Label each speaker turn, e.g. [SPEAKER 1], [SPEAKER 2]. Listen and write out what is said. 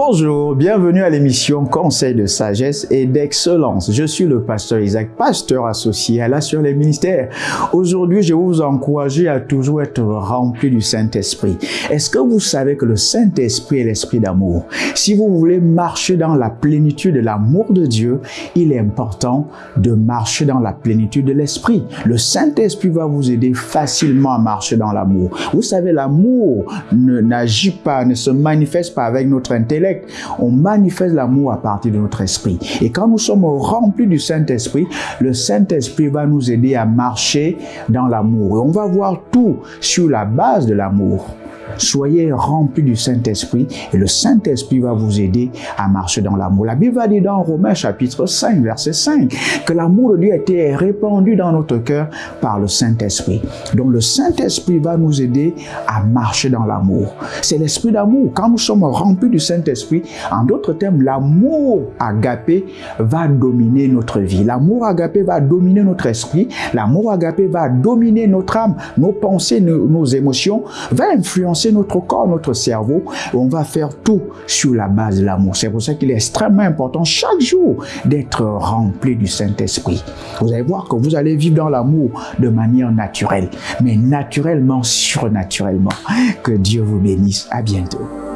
[SPEAKER 1] Bonjour, bienvenue à l'émission Conseil de sagesse et d'excellence. Je suis le pasteur Isaac, pasteur associé à la sur les ministères. Aujourd'hui, je vous encourager à toujours être rempli du Saint-Esprit. Est-ce que vous savez que le Saint-Esprit est l'esprit d'amour? Si vous voulez marcher dans la plénitude de l'amour de Dieu, il est important de marcher dans la plénitude de l'Esprit. Le Saint-Esprit va vous aider facilement à marcher dans l'amour. Vous savez, l'amour n'agit pas, ne se manifeste pas avec notre on manifeste l'amour à partir de notre esprit. Et quand nous sommes remplis du Saint-Esprit, le Saint-Esprit va nous aider à marcher dans l'amour. Et on va voir tout sur la base de l'amour. Soyez remplis du Saint-Esprit et le Saint-Esprit va vous aider à marcher dans l'amour. La Bible va dire dans Romains chapitre 5, verset 5, que l'amour de Dieu a été répandu dans notre cœur par le Saint-Esprit. Donc le Saint-Esprit va nous aider à marcher dans l'amour. C'est l'esprit d'amour. Quand nous sommes remplis du Saint-Esprit, en d'autres termes, l'amour agapé va dominer notre vie. L'amour agapé va dominer notre esprit. L'amour agapé va dominer notre âme, nos pensées, nos, nos émotions, va influencer notre corps, notre cerveau. on va faire tout sur la base de l'amour. C'est pour ça qu'il est extrêmement important chaque jour d'être rempli du Saint-Esprit. Vous allez voir que vous allez vivre dans l'amour de manière naturelle, mais naturellement, surnaturellement. Que Dieu vous bénisse. À bientôt.